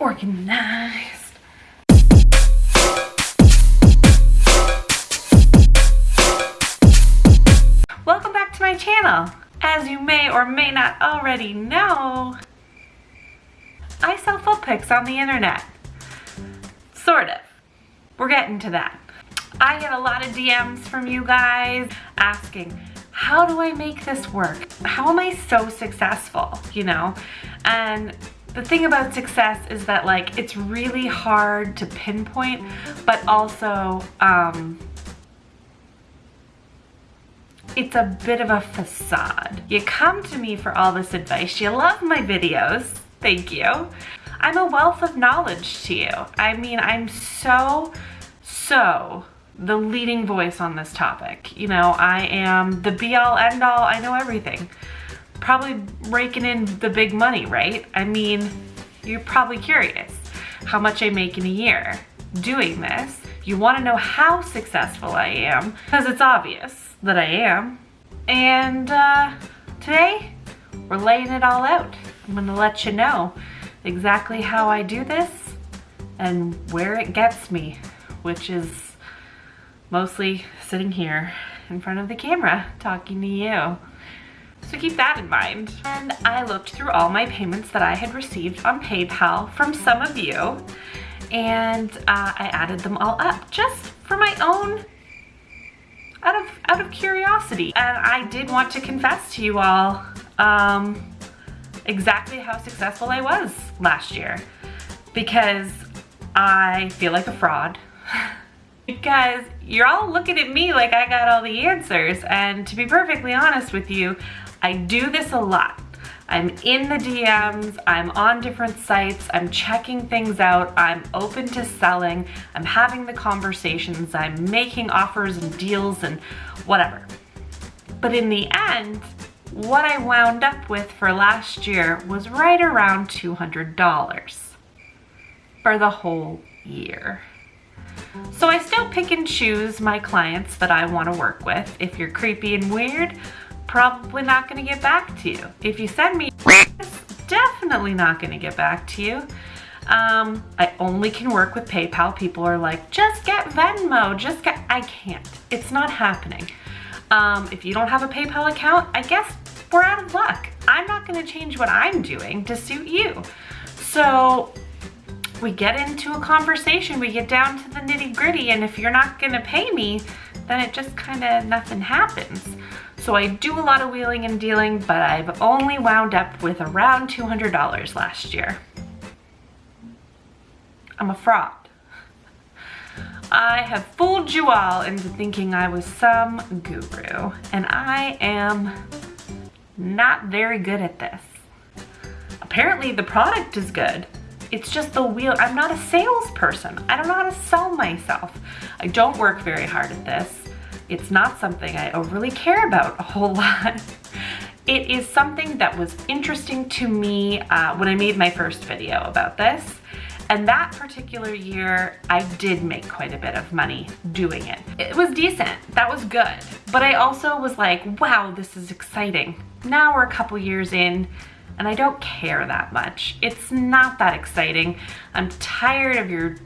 organized. Welcome back to my channel. As you may or may not already know, I sell foot pics on the internet. Sort of. We're getting to that. I get a lot of DMs from you guys asking, how do I make this work? How am I so successful, you know? And the thing about success is that like it's really hard to pinpoint, but also um, it's a bit of a facade. You come to me for all this advice. You love my videos. Thank you. I'm a wealth of knowledge to you. I mean, I'm so, so the leading voice on this topic. You know, I am the be all end all. I know everything probably raking in the big money, right? I mean, you're probably curious how much I make in a year doing this. You wanna know how successful I am, because it's obvious that I am. And uh, today, we're laying it all out. I'm gonna let you know exactly how I do this and where it gets me, which is mostly sitting here in front of the camera talking to you. So keep that in mind. And I looked through all my payments that I had received on PayPal from some of you and uh, I added them all up just for my own out of out of curiosity and I did want to confess to you all um, exactly how successful I was last year because I feel like a fraud because you're all looking at me like I got all the answers and to be perfectly honest with you I do this a lot. I'm in the DMs, I'm on different sites, I'm checking things out, I'm open to selling, I'm having the conversations, I'm making offers and deals and whatever. But in the end, what I wound up with for last year was right around $200 for the whole year. So I still pick and choose my clients that I want to work with. If you're creepy and weird, probably not gonna get back to you. If you send me definitely not gonna get back to you. Um, I only can work with PayPal. People are like, just get Venmo, just get, I can't. It's not happening. Um, if you don't have a PayPal account, I guess we're out of luck. I'm not gonna change what I'm doing to suit you. So we get into a conversation, we get down to the nitty gritty, and if you're not gonna pay me, then it just kind of nothing happens. So I do a lot of wheeling and dealing, but I've only wound up with around $200 last year. I'm a fraud. I have fooled you all into thinking I was some guru, and I am not very good at this. Apparently the product is good. It's just the wheel. I'm not a salesperson. I don't know how to sell myself. I don't work very hard at this. It's not something I overly care about a whole lot. It is something that was interesting to me uh, when I made my first video about this. And that particular year, I did make quite a bit of money doing it. It was decent, that was good. But I also was like, wow, this is exciting. Now we're a couple years in, and I don't care that much. It's not that exciting. I'm tired of your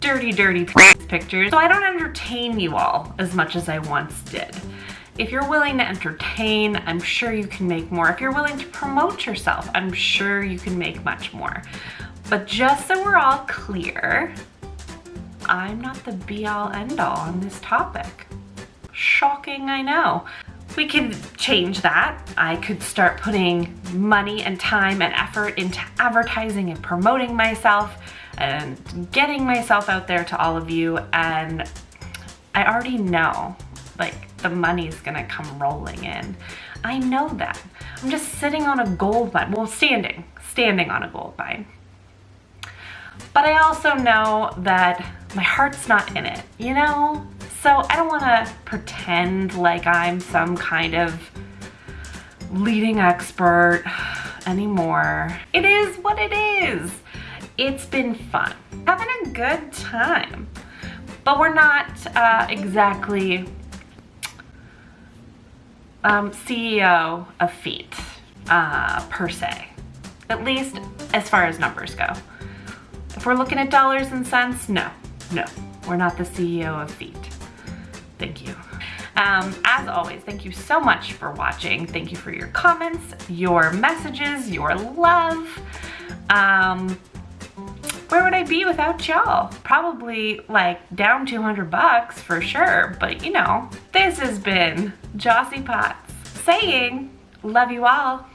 dirty, dirty pictures. So I don't entertain you all as much as I once did. If you're willing to entertain, I'm sure you can make more. If you're willing to promote yourself, I'm sure you can make much more. But just so we're all clear, I'm not the be all end all on this topic. Shocking, I know. We could change that. I could start putting money and time and effort into advertising and promoting myself and getting myself out there to all of you and I already know like the money's gonna come rolling in. I know that. I'm just sitting on a gold mine, well standing, standing on a gold mine. But I also know that my heart's not in it, you know? So I don't wanna pretend like I'm some kind of leading expert anymore. It is what it is. It's been fun, having a good time. But we're not uh, exactly um, CEO of Feet uh, per se, at least as far as numbers go. If we're looking at dollars and cents, no, no, we're not the CEO of Feet. Thank you. Um, as always, thank you so much for watching. Thank you for your comments, your messages, your love. Um, where would I be without y'all? Probably like down 200 bucks for sure, but you know, this has been Jossie Potts saying, love you all.